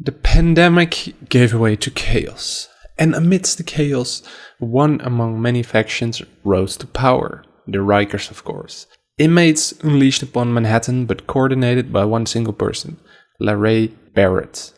The pandemic gave way to chaos, and amidst the chaos, one among many factions rose to power. The Rikers, of course. Inmates unleashed upon Manhattan, but coordinated by one single person, LaRae Barrett.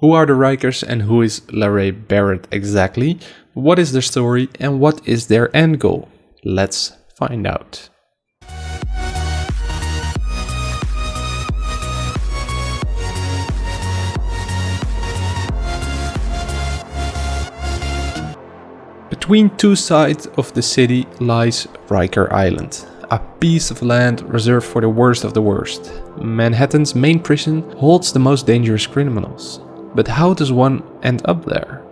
Who are the Rikers and who is LaRae Barrett exactly? What is their story and what is their end goal? Let's find out. Between two sides of the city lies Riker Island, a piece of land reserved for the worst of the worst. Manhattan's main prison holds the most dangerous criminals. But how does one end up there?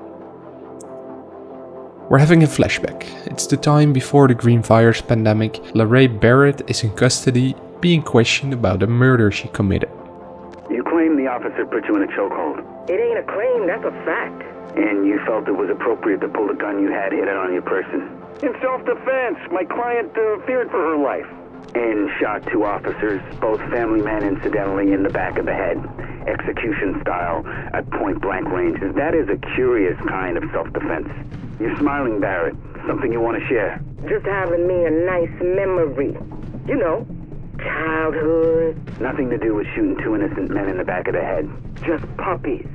We're having a flashback. It's the time before the Green Virus pandemic. LaRae Barrett is in custody, being questioned about a murder she committed. You claim the officer put you in a chokehold. It ain't a claim, that's a fact. And you felt it was appropriate to pull the gun you had hidden on your person. In self-defense, my client uh, feared for her life. And shot two officers, both family men incidentally, in the back of the head. Execution style, at point blank range. That is a curious kind of self-defense. You're smiling, Barrett. Something you want to share? Just having me a nice memory. You know, childhood. Nothing to do with shooting two innocent men in the back of the head. Just puppies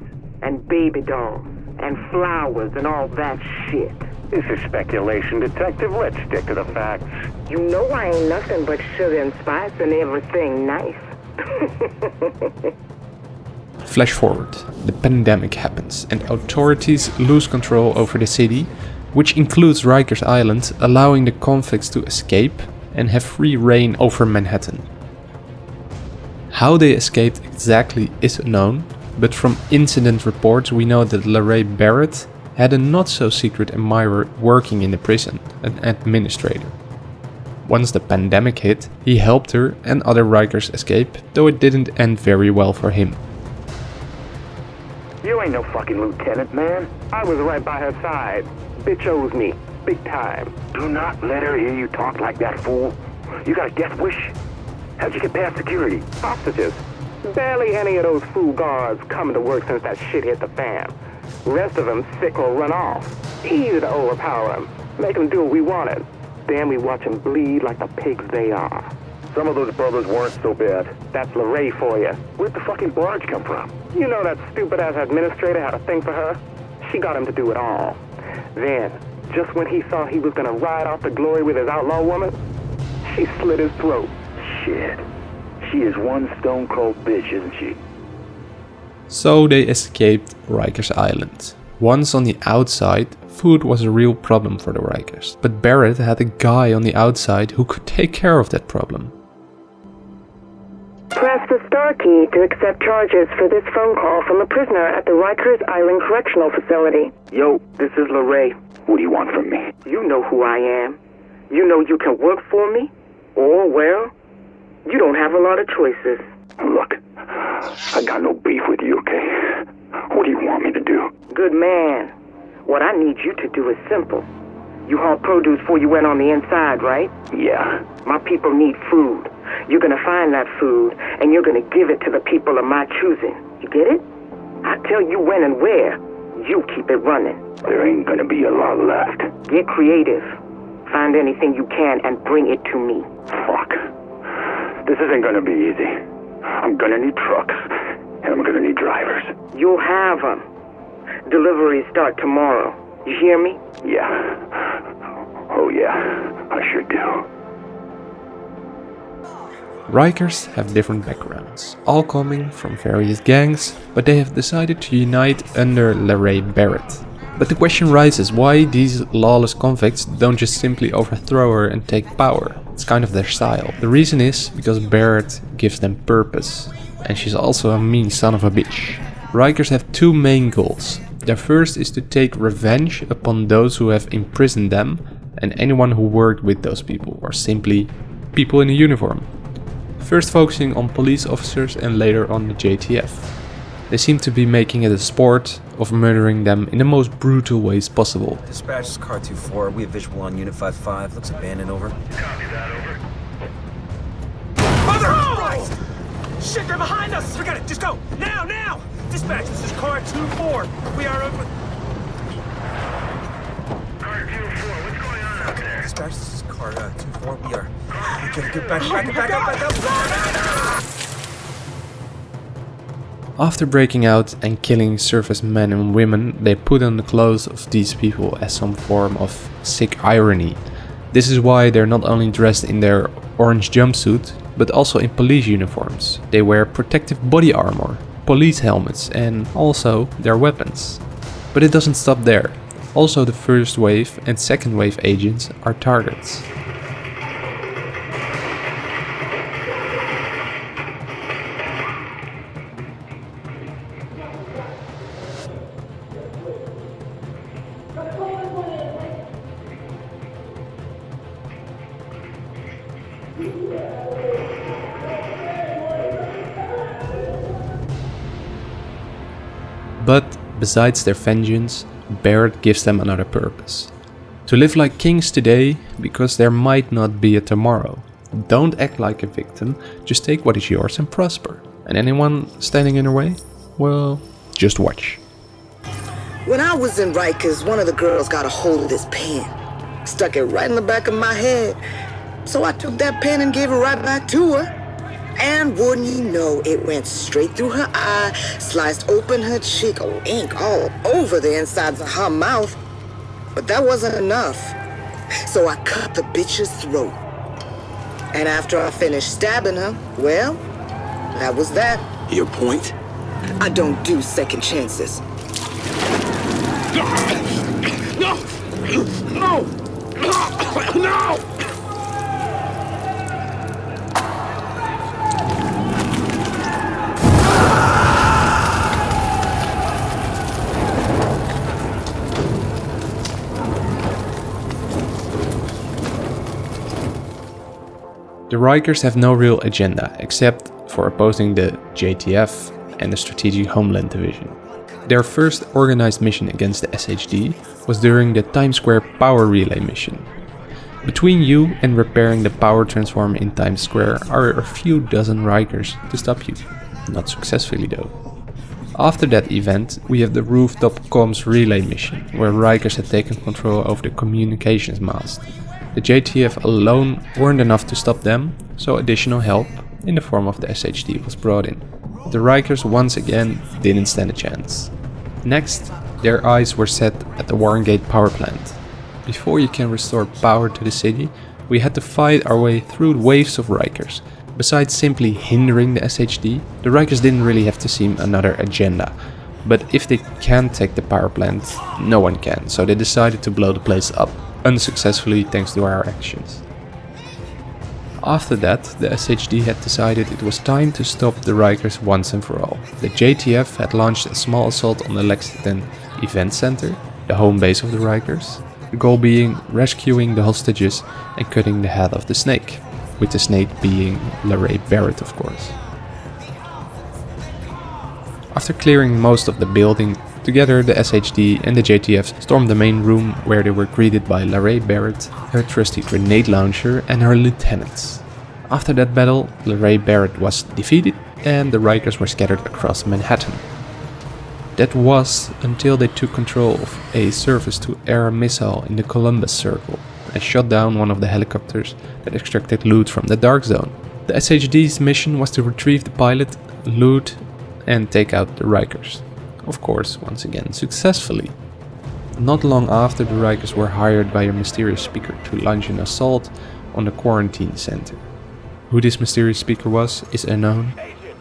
and baby dolls and flowers and all that shit. This is speculation, Detective. Let's stick to the facts. You know I ain't nothing but sugar and spice and everything nice. Flash forward, the pandemic happens and authorities lose control over the city, which includes Rikers Island, allowing the convicts to escape and have free reign over Manhattan. How they escaped exactly is unknown, but from incident reports we know that LaRae Barrett had a not so secret admirer working in the prison, an administrator. Once the pandemic hit, he helped her and other Rikers escape, though it didn't end very well for him. You ain't no fucking lieutenant, man. I was right by her side. Bitch owes me. Big time. Do not let her hear you talk like that, fool. You got a death wish? How'd you get past security? Hostages. Barely any of those fool guards coming to work since that shit hit the fan. Rest of them sick or run off. Easy to overpower them. Make them do what we wanted. Then we watch them bleed like the pigs they are. Some of those brothers weren't so bad. That's LaRae for you. Where'd the fucking barge come from? You know that stupid-ass administrator had a thing for her? She got him to do it all. Then, just when he thought he was gonna ride off the glory with his outlaw woman, she slit his throat. Shit. She is one stone cold bitch, isn't she? So they escaped Rikers Island. Once on the outside, food was a real problem for the Rikers, but Barrett had a guy on the outside who could take care of that problem. Press the star key to accept charges for this phone call from a prisoner at the Rikers Island Correctional Facility. Yo, this is LaRae. What do you want from me? You know who I am. You know you can work for me, or, well, you don't have a lot of choices. Look, I got no beef with you, okay? What do you want me to do? Good man. What I need you to do is simple. You haul produce before you went on the inside, right? Yeah. My people need food. You're gonna find that food, and you're gonna give it to the people of my choosing. You get it? I tell you when and where. You keep it running. There ain't gonna be a lot left. Get creative. Find anything you can and bring it to me. Fuck. This isn't gonna be easy. I'm gonna need trucks, and I'm gonna need drivers. You'll have them. Deliveries start tomorrow. You hear me? Yeah. Oh, yeah. I sure do. Rikers have different backgrounds, all coming from various gangs, but they have decided to unite under LaRae Barrett. But the question rises why these lawless convicts don't just simply overthrow her and take power. It's kind of their style. The reason is because Barrett gives them purpose. And she's also a mean son of a bitch. Rikers have two main goals. Their first is to take revenge upon those who have imprisoned them and anyone who worked with those people or simply people in a uniform. First focusing on police officers and later on the JTF. They seem to be making it a sport of murdering them in the most brutal ways possible. Dispatch this is car 2-4. We have visual on Unit 5-5. Looks abandoned, over. Copy that, over. Mother of Christ! Shit, they're behind us! Forget it, just go! Now, now! Dispatch, this is car 2-4. We are over... Car 2-4, what's going on out there? Dispatch, this is car uh, 2-4. We are... We gotta get back, back, back, up, back up! After breaking out and killing surface men and women, they put on the clothes of these people as some form of sick irony. This is why they're not only dressed in their orange jumpsuit, but also in police uniforms. They wear protective body armor, police helmets and also their weapons. But it doesn't stop there. Also the first wave and second wave agents are targets. But besides their vengeance, Barrett gives them another purpose. To live like kings today, because there might not be a tomorrow. Don't act like a victim, just take what is yours and prosper. And anyone standing in your way? Well, just watch. When I was in Rikers, one of the girls got a hold of this pen. Stuck it right in the back of my head. So I took that pen and gave it right back to her. And wouldn't you know, it went straight through her eye, sliced open her cheek, oh, ink all over the insides of her mouth. But that wasn't enough. So I cut the bitch's throat. And after I finished stabbing her, well, that was that. Your point? I don't do second chances. No! No! No! The Rikers have no real agenda except for opposing the JTF and the Strategic Homeland Division. Their first organized mission against the SHD was during the Times Square Power Relay mission. Between you and repairing the power transformer in Times Square are a few dozen Rikers to stop you. Not successfully though. After that event, we have the rooftop comms relay mission, where Rikers had taken control over the communications mast. The JTF alone weren't enough to stop them, so additional help, in the form of the SHD, was brought in. The Rikers once again didn't stand a chance. Next, their eyes were set at the Warrengate power plant. Before you can restore power to the city, we had to fight our way through waves of Rikers. Besides simply hindering the SHD, the Rikers didn't really have to seem another agenda. But if they can't take the power plant, no one can, so they decided to blow the place up unsuccessfully thanks to our actions. After that, the SHD had decided it was time to stop the Rikers once and for all. The JTF had launched a small assault on the Lexington Event Center, the home base of the Rikers, the goal being rescuing the hostages and cutting the head of the snake, with the snake being LaRae Barrett of course. After clearing most of the building, Together, the SHD and the JTF stormed the main room where they were greeted by LaRae Barrett, her trusty grenade launcher and her lieutenants. After that battle, LaRae Barrett was defeated and the Rikers were scattered across Manhattan. That was until they took control of a surface-to-air missile in the Columbus Circle and shot down one of the helicopters that extracted loot from the Dark Zone. The SHD's mission was to retrieve the pilot, loot and take out the Rikers of course, once again successfully. Not long after, the Rikers were hired by a mysterious speaker to launch an assault on the quarantine center. Who this mysterious speaker was is unknown,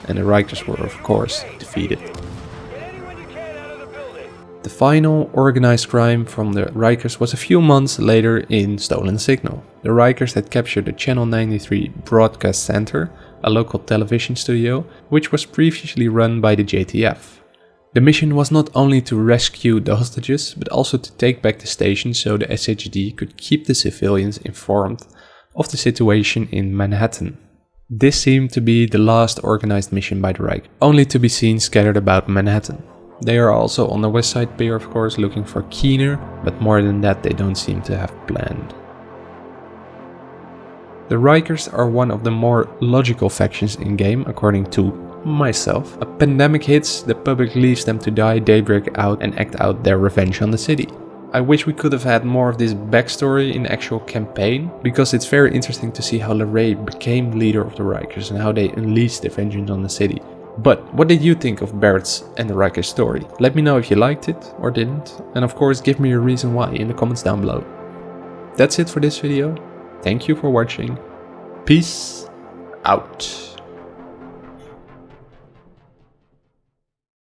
and the Rikers were of course defeated. The final organized crime from the Rikers was a few months later in Stolen Signal. The Rikers had captured the Channel 93 Broadcast Center, a local television studio, which was previously run by the JTF. The mission was not only to rescue the hostages, but also to take back the station so the SHD could keep the civilians informed of the situation in Manhattan. This seemed to be the last organized mission by the Reich, only to be seen scattered about Manhattan. They are also on the West Side Pier of course looking for Keener, but more than that they don't seem to have planned. The Rikers are one of the more logical factions in game according to myself. A pandemic hits, the public leaves them to die, they break out and act out their revenge on the city. I wish we could have had more of this backstory in the actual campaign, because it's very interesting to see how LaRae became leader of the Rikers and how they unleashed their vengeance on the city. But what did you think of Barrett's and the Rikers story? Let me know if you liked it or didn't, and of course give me a reason why in the comments down below. That's it for this video, thank you for watching, peace out.